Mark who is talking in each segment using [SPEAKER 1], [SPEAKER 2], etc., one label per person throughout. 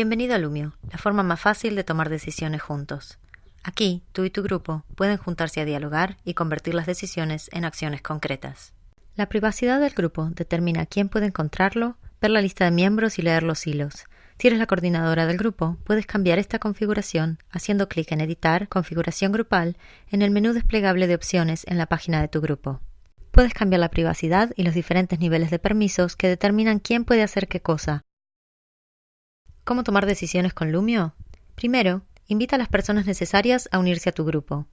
[SPEAKER 1] Bienvenido a Lumio, la forma más fácil de tomar decisiones juntos. Aquí, tú y tu grupo pueden juntarse a dialogar y convertir las decisiones en acciones concretas. La privacidad del grupo determina quién puede encontrarlo, ver la lista de miembros y leer los hilos. Si eres la coordinadora del grupo, puedes cambiar esta configuración haciendo clic en Editar, Configuración Grupal en el menú desplegable de opciones en la página de tu grupo. Puedes cambiar la privacidad y los diferentes niveles de permisos que determinan quién puede hacer qué cosa, ¿Cómo tomar decisiones con Lumio? Primero, invita a las personas necesarias a unirse a tu grupo.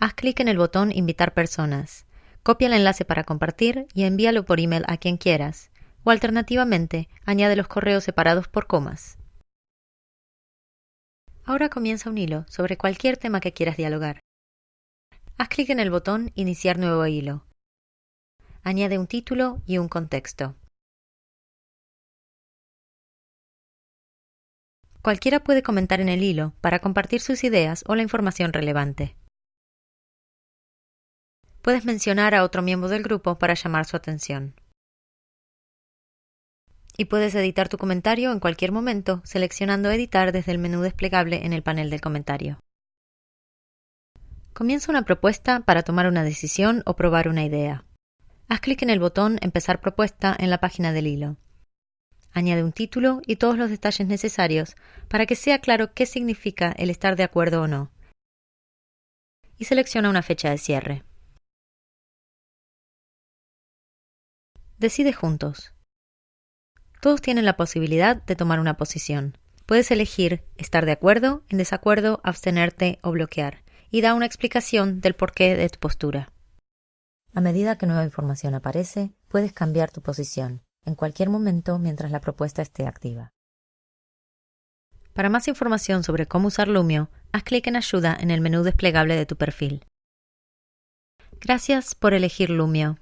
[SPEAKER 1] Haz clic en el botón Invitar personas. Copia el enlace para compartir y envíalo por email a quien quieras. O alternativamente, añade los correos separados por comas. Ahora comienza un hilo sobre cualquier tema que quieras dialogar. Haz clic en el botón Iniciar nuevo hilo. Añade un título y un contexto. Cualquiera puede comentar en el hilo para compartir sus ideas o la información relevante. Puedes mencionar a otro miembro del grupo para llamar su atención. Y puedes editar tu comentario en cualquier momento seleccionando Editar desde el menú desplegable en el panel del comentario. Comienza una propuesta para tomar una decisión o probar una idea. Haz clic en el botón Empezar propuesta en la página del hilo. Añade un título y todos los detalles necesarios para que sea claro qué significa el estar de acuerdo o no. Y selecciona una fecha de cierre. Decide juntos. Todos tienen la posibilidad de tomar una posición. Puedes elegir estar de acuerdo, en desacuerdo, abstenerte o bloquear, y da una explicación del porqué de tu postura. A medida que nueva información aparece, puedes cambiar tu posición en cualquier momento mientras la propuesta esté activa. Para más información sobre cómo usar Lumio, haz clic en Ayuda en el menú desplegable de tu perfil. Gracias por elegir Lumio.